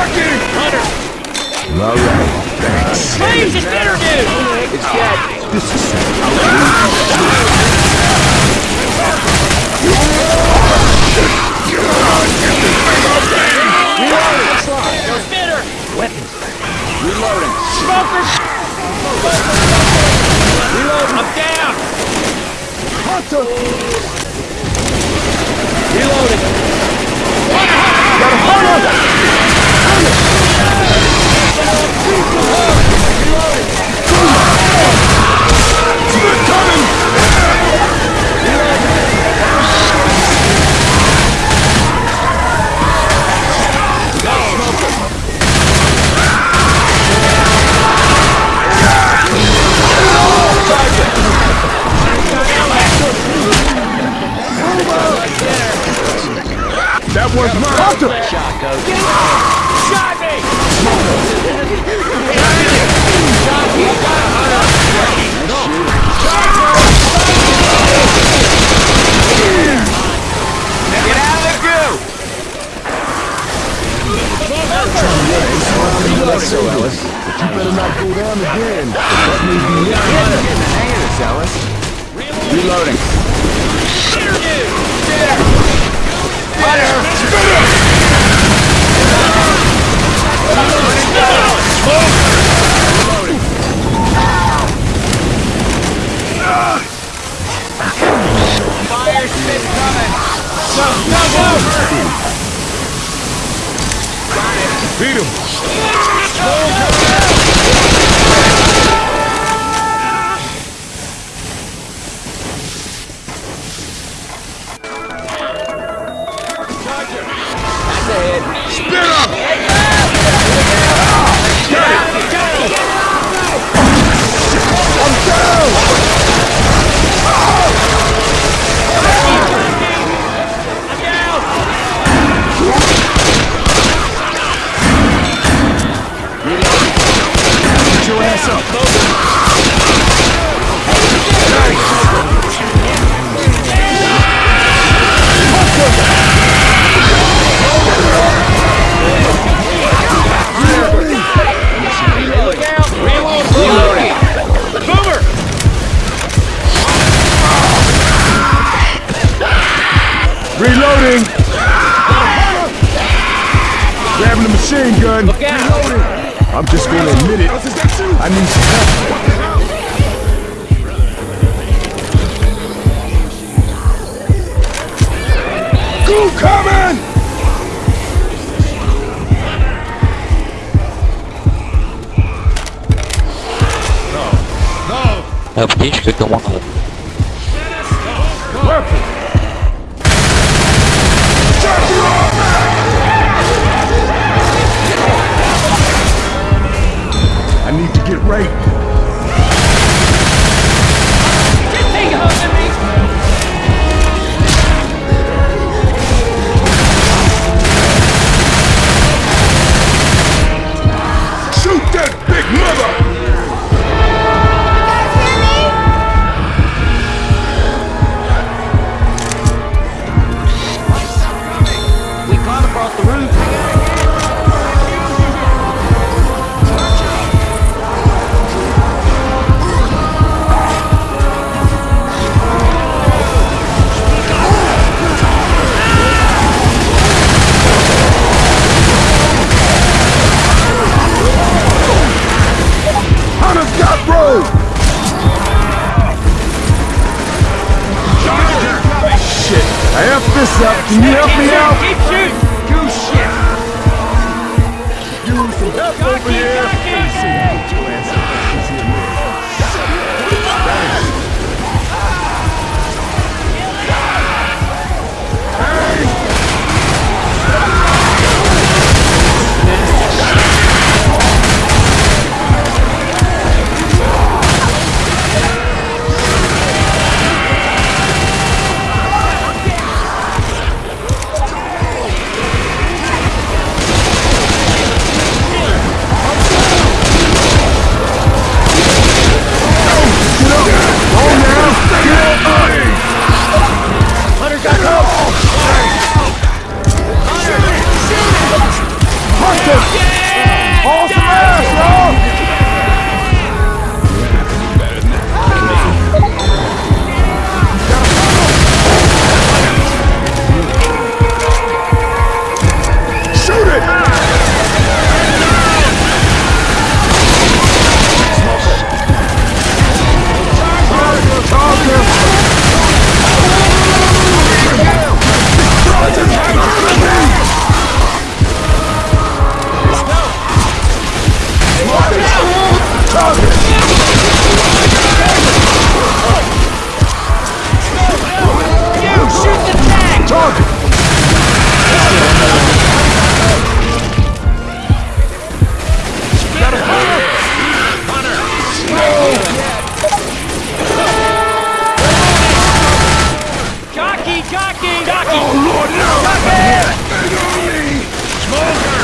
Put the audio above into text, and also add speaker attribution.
Speaker 1: Parking! Hunter!
Speaker 2: All right, thanks. Flames is
Speaker 1: bitter, dude!
Speaker 2: It's dead. This is...
Speaker 1: Reloading! Reloading! Smokers! Reloading! I'm down!
Speaker 2: Hunter!
Speaker 1: Reloading!
Speaker 2: Got a hunter! That was mine! Hunter!
Speaker 1: Shot, Coach. Shot me!
Speaker 2: So, Ellis, but you better not go down again. That may be it.
Speaker 1: Getting the hang of this, Ellis. Reloading. Fire spit coming! Go, go, go!
Speaker 2: Beat him!
Speaker 1: That's Reloading!
Speaker 2: Grabbing the machine gun.
Speaker 1: Look out!
Speaker 2: I'm just gonna admit it. I need some help. Go coming!
Speaker 3: А птичка команда.
Speaker 2: Help me out?
Speaker 1: Smoker!